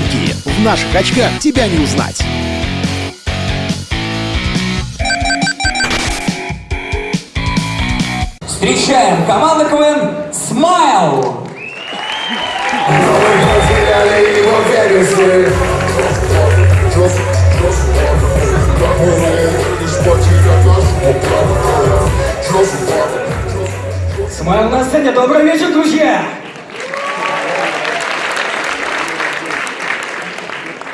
Фанки. В наших очках тебя не узнать. Встречаем команда КВН «Смайл». Смайл на сцене. Добрый вечер, друзья!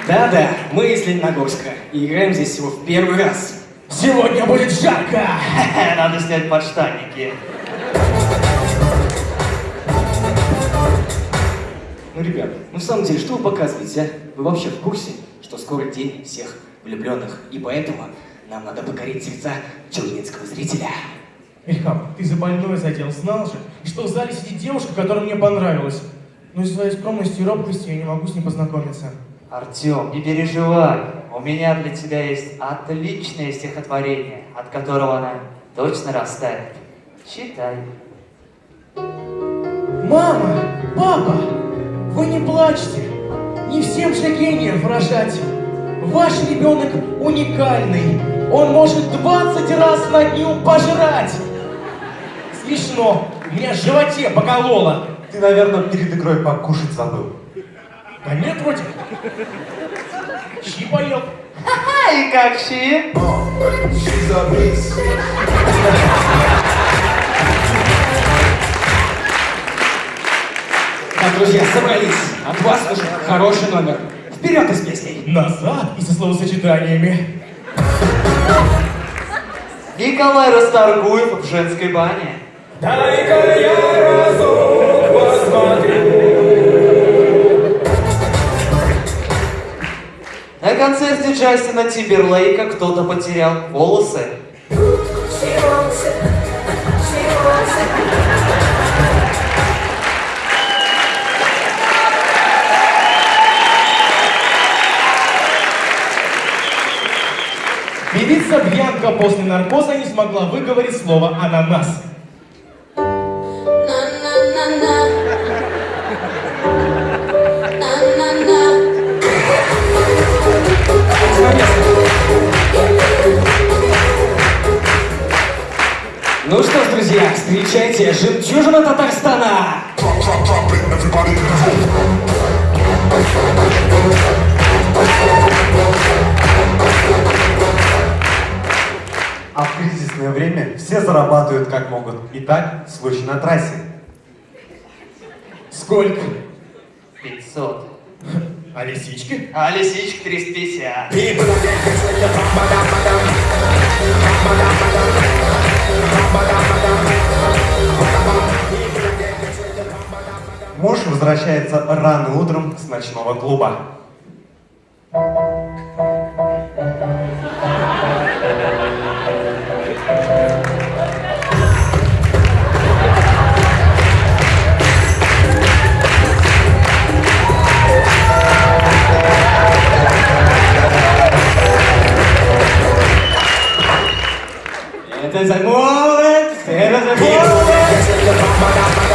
Да-да, мы из Лениногорска и играем здесь всего в первый раз. Сегодня будет жарко! Надо снять подштанники. Ну, ребят, ну в самом деле, что вы показываете, а? Вы вообще в курсе, что скоро день всех влюбленных, и поэтому нам надо покорить сердца челнинского зрителя. Ильхам, ты за больной задел, знал же, что в зале сидит девушка, которая мне понравилась. Но из своей скромности и робкости я не могу с ней познакомиться. Артем, не переживай. У меня для тебя есть отличное стихотворение, от которого она точно растает. Читай. Мама, папа, вы не плачьте. Не всем же гениев рожать. Ваш ребенок уникальный. Он может 20 раз на дню пожрать. Смешно. У меня в животе покололо. Ты, наверное, перед игрой покушать забыл. Да нет, вроде. Щи поел. А и как щи? Так, друзья, собрались. От вас нужен хороший номер. Вперед из песней. Назад и со словосочетаниями. Николай Расторгуев в женской бане. Дай-ка я разок посмотрю. На концерте Джастина Тимберлейка кто-то потерял волосы. Певица Бьянка после наркоза не смогла выговорить слово «ананас». Ну что ж, друзья, встречайте жемчужина Татарстана. А в кризисное время все зарабатывают как могут. Итак, случай на трассе. Сколько? 500. А лисички? А лисичка 350. Возвращается рано утром с ночного клуба. Это за молодость, это за молодость.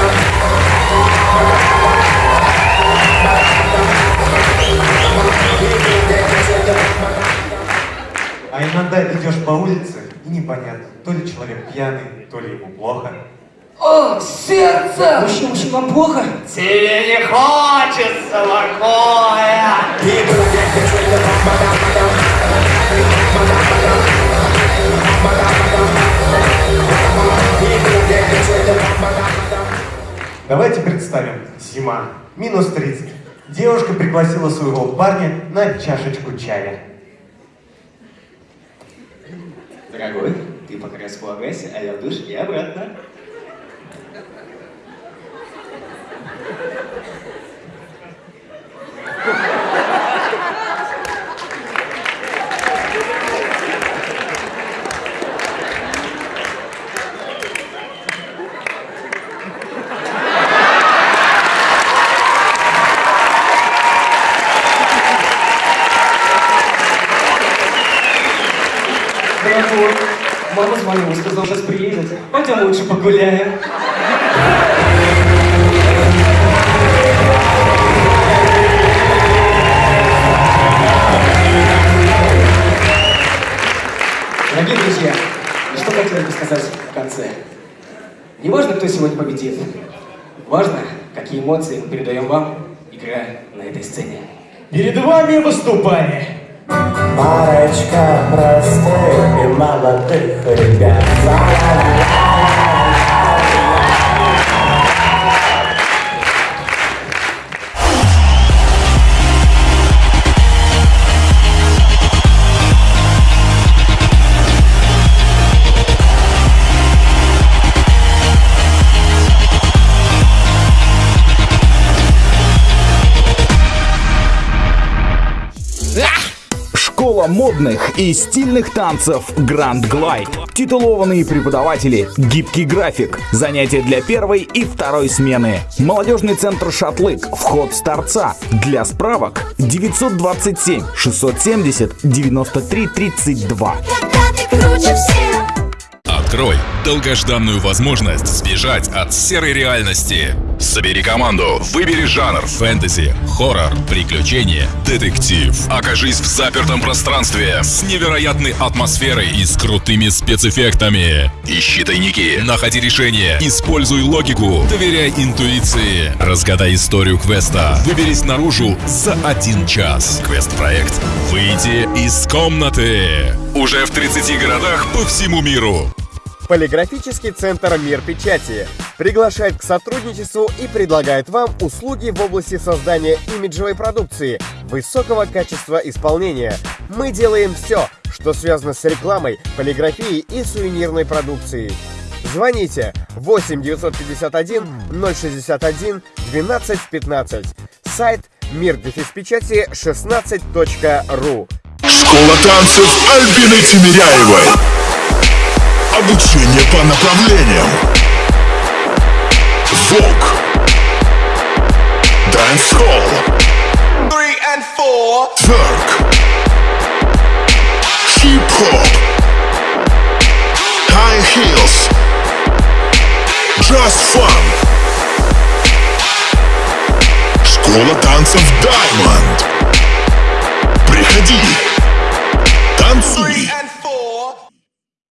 А иногда идешь по улице, и непонятно, то ли человек пьяный, то ли ему плохо. О, сердце! Мужчина, мужчина, вам плохо? Тебе не хочется покоя! Давайте представим, зима, минус 30. Девушка пригласила своего парня на чашечку чая. Дорогой, ты пока располагайся, а я в душ и обратно. позвонил, сказал, сейчас приедет. Пойдем лучше погуляем. Дорогие друзья, что хотелось бы сказать в конце. Не важно, кто сегодня победит. Важно, какие эмоции мы передаем вам, играя на этой сцене. Перед вами выступание. Парочка простых и молодых ребят. Модных и стильных танцев Grand Glide. Титулованные преподаватели, гибкий график, занятия для первой и второй смены. Молодежный центр Шатлык, вход с торца. Для справок 927 670 93 32. Когда ты круче всех Открой долгожданную возможность сбежать от серой реальности. Собери команду, выбери жанр фэнтези, хоррор, приключения, детектив. Окажись в запертом пространстве с невероятной атмосферой и с крутыми спецэффектами. Ищи тайники, находи решения, используй логику, доверяй интуиции. Разгадай историю квеста, выберись наружу за один час. Квест-проект «Выйти из комнаты». Уже в 30 городах по всему миру. Полиграфический центр «Мир печати» приглашает к сотрудничеству и предлагает вам услуги в области создания имиджевой продукции высокого качества исполнения. Мы делаем все, что связано с рекламой, полиграфией и сувенирной продукцией. Звоните 8 951 061 12 15. Сайт мир печати 16.ру. Школа танцев Альбины Тимиряевой. Обучение по направлениям. Vogue. Dancehall. Тверк. Хип-хоп. High heels. Just fun. Школа танцев Diamond. Приходи. Танцуй.